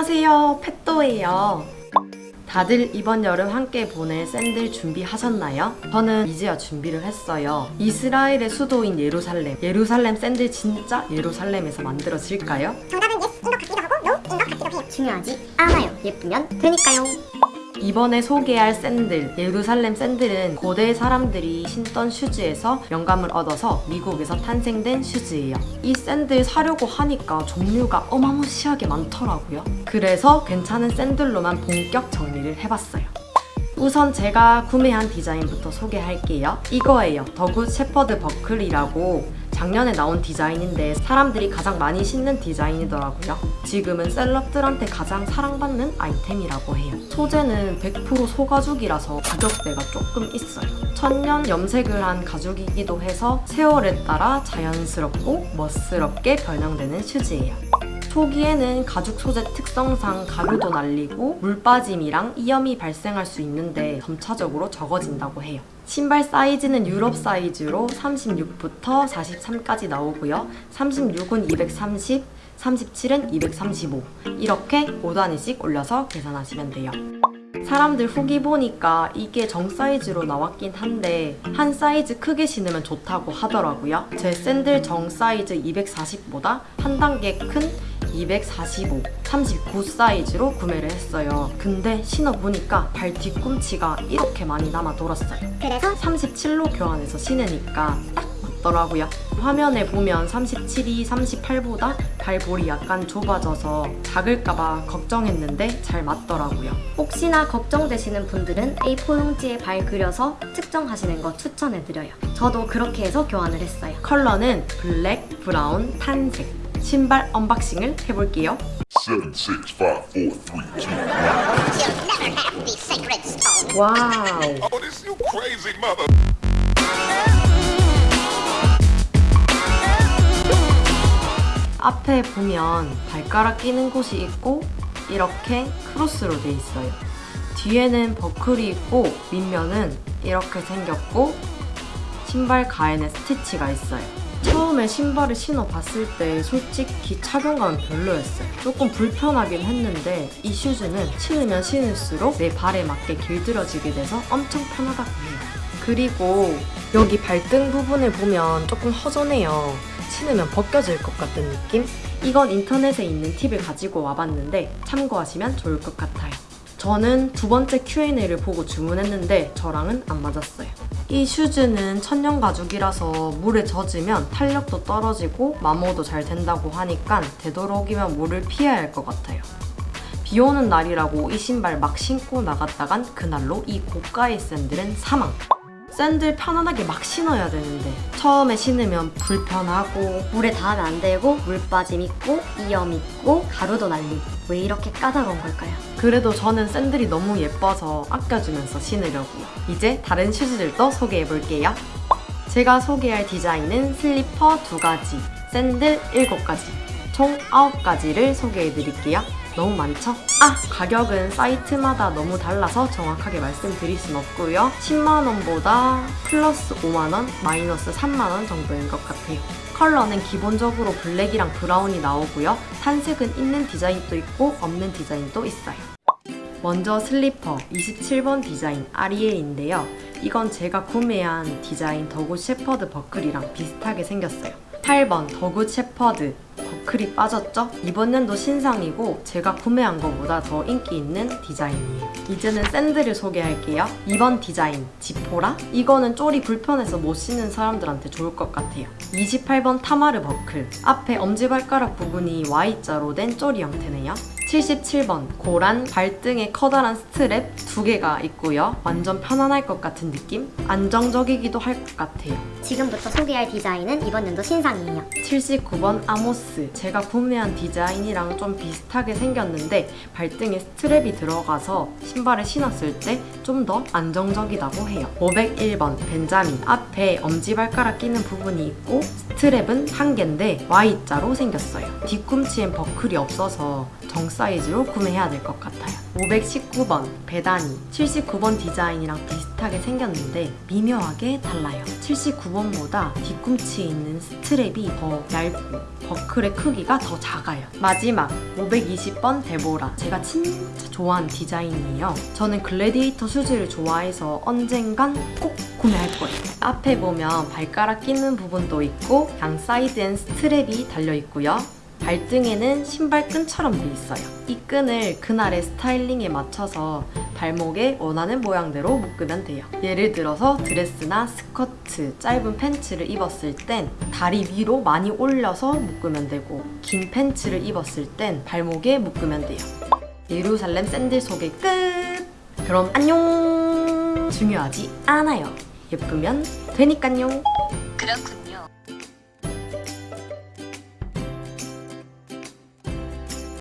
안녕하세요 펫도예요 다들 이번 여름 함께 보낼 샌들 준비하셨나요? 저는 이제야 준비를 했어요 이스라엘의 수도인 예루살렘 예루살렘 샌들 진짜 예루살렘에서 만들어질까요? 정답은 yes인 것 같기도 하고 no인 것 같기도 해요. 중요하지 않아요. 예쁘면 되니까요. 이번에 소개할 샌들, 예루살렘 샌들은 고대 사람들이 신던 슈즈에서 영감을 얻어서 미국에서 탄생된 슈즈예요. 이 샌들 사려고 하니까 종류가 어마무시하게 많더라고요. 그래서 괜찮은 샌들로만 본격 정리를 해봤어요. 우선 제가 구매한 디자인부터 소개할게요. 이거예요. 더굿 셰퍼드 버클이라고 작년에 나온 디자인인데 사람들이 가장 많이 신는 디자인이더라고요. 지금은 셀럽들한테 가장 사랑받는 아이템이라고 해요. 소재는 100% 소가죽이라서 가격대가 조금 있어요. 천년 염색을 한 가죽이기도 해서 세월에 따라 자연스럽고 멋스럽게 변형되는 슈즈예요. 초기에는 가죽 소재 특성상 가루도 날리고 물 빠짐이랑 이염이 발생할 수 있는데 점차적으로 적어진다고 해요. 신발 사이즈는 유럽 사이즈로 36부터 43까지 나오고요. 36은 230, 37은 235 이렇게 5단위씩 올려서 계산하시면 돼요. 사람들 후기 보니까 이게 정 사이즈로 나왔긴 한데 한 사이즈 크게 신으면 좋다고 하더라고요. 제 샌들 정 사이즈 240보다 한 단계 큰 245, 39 사이즈로 구매를 했어요. 근데 신어보니까 발 뒤꿈치가 이렇게 많이 남아 돌았어요. 그래서 37로 교환해서 신으니까 딱 맞더라고요. 화면에 보면 37이 38보다 발볼이 약간 좁아져서 작을까봐 걱정했는데 잘 맞더라고요. 혹시나 걱정되시는 분들은 A4 용지에 발 그려서 측정하시는 거 추천해드려요. 저도 그렇게 해서 교환을 했어요. 컬러는 블랙, 브라운, tan색. 신발 언박싱을 해볼게요. Seven, six, five, four, three, two, one. You'll never have the sacred stone. 와우. Oh. 앞에 보면 발가락 끼는 곳이 있고 이렇게 크로스로 돼 있어요. 뒤에는 버클이 있고 밑면은 이렇게 생겼고 신발 가에는 스티치가 있어요. 처음에 신발을 신어봤을 때 솔직히 착용감은 별로였어요. 조금 불편하긴 했는데 이 슈즈는 신으면 신을수록 내 발에 맞게 길들여지게 돼서 엄청 편하다고 해요. 그리고 여기 발등 부분을 보면 조금 허전해요. 신으면 벗겨질 것 같은 느낌? 이건 인터넷에 있는 팁을 가지고 와봤는데 참고하시면 좋을 것 같아요. 저는 두 번째 Q&A를 보고 주문했는데 저랑은 안 맞았어요. 이 슈즈는 천연 가죽이라서 물에 젖으면 탄력도 떨어지고 마모도 잘 된다고 하니까 되도록이면 물을 피해야 할 것 같아요. 비 오는 날이라고 이 신발 막 신고 나갔다간 그날로 이 고가의 샌들은 사망! 샌들 편안하게 막 신어야 되는데 처음에 신으면 불편하고 물에 닿으면 안 되고 물 빠짐 있고 이염 있고 가루도 날리고 왜 이렇게 까다로운 걸까요? 그래도 저는 샌들이 너무 예뻐서 아껴주면서 신으려고요. 이제 다른 슈즈들도 소개해볼게요. 제가 소개할 디자인은 슬리퍼 두가지 샌들 일곱 가지총 아홉 가지를 소개해드릴게요. 너무 많죠? 아! 가격은 사이트마다 너무 달라서 정확하게 말씀드릴 순 없고요. 10만원보다 플러스 5만원, 마이너스 3만원 정도인 것 같아요. 컬러는 기본적으로 블랙이랑 브라운이 나오고요. tan색은 있는 디자인도 있고 없는 디자인도 있어요. 먼저 슬리퍼 27번 디자인 아리엘인데요. 이건 제가 구매한 디자인 The Good Shepherd 버클이랑 비슷하게 생겼어요. 8번 The Good Shepherd 버클이 빠졌죠? 이번 년도 신상이고 제가 구매한 것보다 더 인기 있는 디자인이에요. 이제는 샌들을 소개할게요. 2번 디자인 지포라? 이거는 쪼리 불편해서 못 신는 사람들한테 좋을 것 같아요. 28번 타마르 버클 앞에 엄지발가락 부분이 Y자로 된 쪼리 형태네요. 77번 고란 발등에 커다란 스트랩 두 개가 있고요. 완전 편안할 것 같은 느낌? 안정적이기도 할 것 같아요. 지금부터 소개할 디자인은 이번 연도 신상이에요. 79번 아모스 제가 구매한 디자인이랑 좀 비슷하게 생겼는데 발등에 스트랩이 들어가서 신발을 신었을 때 좀 더 안정적이라고 해요 501번 벤자민 앞에 엄지발가락 끼는 부분이 있고 스트랩은 한 개인데 Y자로 생겼어요 뒤꿈치엔 버클이 없어서 정 사이즈로 구매해야 될 것 같아요. 519번 베다니 79번 디자인이랑 비슷하게 생겼는데 미묘하게 달라요. 79번보다 뒤꿈치에 있는 스트랩이 더 얇고 버클의 크기가 더 작아요. 마지막 520번 데보라 제가 진짜 좋아하는 디자인이에요. 저는 글래디에이터 슈즈를 좋아해서 언젠간 꼭 구매할 거예요. 앞에 보면 발가락 끼는 부분도 있고 양 사이드엔 스트랩이 달려 있고요. 발등에는 신발 끈처럼 돼 있어요. 이 끈을 그날의 스타일링에 맞춰서 발목에 원하는 모양대로 묶으면 돼요. 예를 들어서 드레스나 스커트, 짧은 팬츠를 입었을 땐 다리 위로 많이 올려서 묶으면 되고 긴 팬츠를 입었을 땐 발목에 묶으면 돼요. 예루살렘 샌들 소개 끝! 그럼 안녕! 중요하지 않아요. 예쁘면 되니깐요. 그렇군요.